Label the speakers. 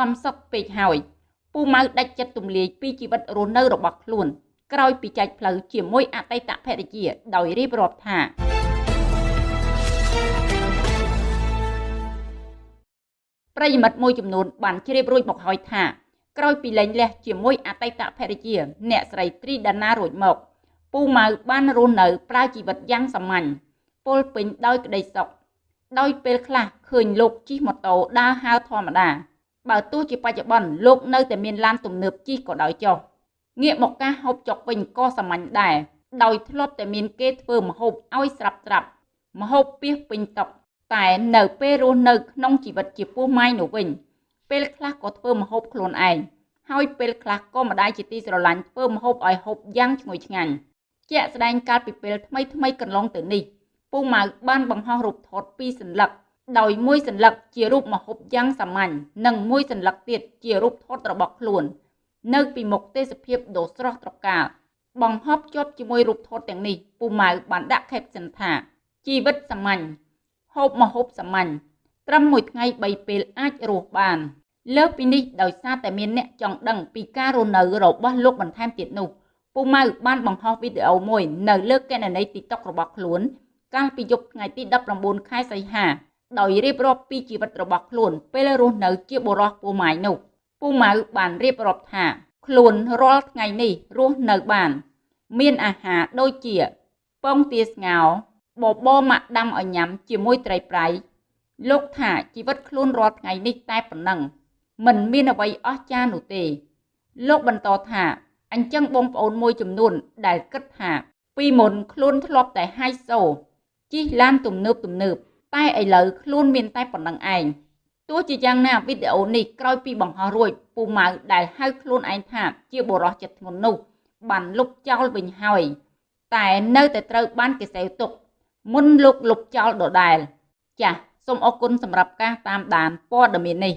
Speaker 1: កំសត់ពេកហើយពូម៉ៅដាច់ចិត្តទម្លាយពីជីវិតរស់នៅរបស់ខ្លួនក្រោយពីចែកផ្លូវជាមួយអតីតភរិយាដោយរៀបរាប់ថាប្រិយមិត្តមួយចំនួនបានជ្រាបរួចមកហើយថាក្រោយពីលែងលះជាមួយអតីតភរិយា អ្នកស្រីត្រីដាណារួចមកពូម៉ៅបានរស់នៅប្រើជីវិតយ៉ាងសាមញ្ញពលពេញដោយក្តីសុខដោយពេលខ្លះឃើញលោកជិះម៉ូតូដើរហើរធម្មតា បើទោះជាបច្ចុប្បន្នលោកនៅតែមានឡានទំនើបជិះក៏ដោយចុះងាកមកការហូបចុកវិញក៏សាមញ្ញដែរដោយធ្លាប់តែមានគេធ្វើម្ហូបឲ្យស្រាប់ត្រាប់ម្ហូបពីសពេញតុតែនៅពេលរស់នៅក្នុងជីវិតជាពោះម៉ាយនោះវិញ ពេលខ្លះក៏ធ្វើម្ហូបខ្លួនឯងហើយពេលខ្លះក៏ម្ដាយជាទីស្រឡាញ់ធ្វើម្ហូបឲ្យហូបយ៉ាងឈ្ងុយឆ្ងាញ់ជាក់ស្ដែងកាលពីពេលថ្មីថ្មីកន្លងទៅនេះពូម៉ៅបានបង្ហោះរូបថតពីរសន្លឹក ដោយមួយសន្លឹកជារូបម្ហូបយ៉ាងសាមញ្ញនិងមួយសន្លឹកទៀតជារូបថតរបស់ខ្លួន នៅពីមុខទេសភាពដ៏ស្រស់ត្រកាលបង្ហប់ជាប់ជាមួយរូបថតទាំងនេះពូម៉ៅបានដាក់ caption ថាជីវិតសាមញ្ញហូបម្ហូបសាមញ្ញត្រឹមមួយថ្ងៃ3ពេលអាចរស់បាន លើពីនេះដោយសារតែមានអ្នកចង់ដឹងពីការរស់នៅរបស់លោកបន្ថែមទៀតនោះពូម៉ៅបានបង្ហោះវីដេអូមួយនៅលើកេណនី TikTok របស់ខ្លួន កាលពីយប់ថ្ងៃទី19ខែសីហា ដោយរៀបរាប់ពីជីវិតរបស់ខ្លួនពេលរស់នៅជាបុរសពូម៉ៅនោះពូម៉ៅបានរៀបរាប់ថា ខ្លួនរាល់ថ្ងៃនេះរស់នៅបាន មានអាហារដូចជាពងទាស្ងោបបរម៉ាក់ដាំឲ្យញ៉ាំជាមួយត្រីប្រៃលោកថាជីវិតខ្លួនរាល់ថ្ងៃនេះតែប៉ុណ្ណឹងមិនមានអ្វីអស្ចារ្យនោះទេ លោកបន្តថាអញ្ចឹងបងប្អូនមួយចំនួនដែលគិតថា ពីមុនខ្លួនធ្លាប់តែហៃសូជិះឡានទំនើបទំនើប តែឥឡូវខ្លួនមានតែប៉ុណ្្នឹងឯងទោះជាយ៉ាងណាវីដេអូនេះក្រោយពីបង្ហោះរួចពូម៉ៅដែលហៅខ្លួនឯងថាជាបុរសចិត្តធ្ងន់នោះ បានលុបចោលវិញហើយ តែនៅតែត្រូវបានគេសេវទុក មុនលោកលុបចោលដដែល ចាសសូមអរគុណសម្រាប់ការតាមដានព័ត៌មាននេះ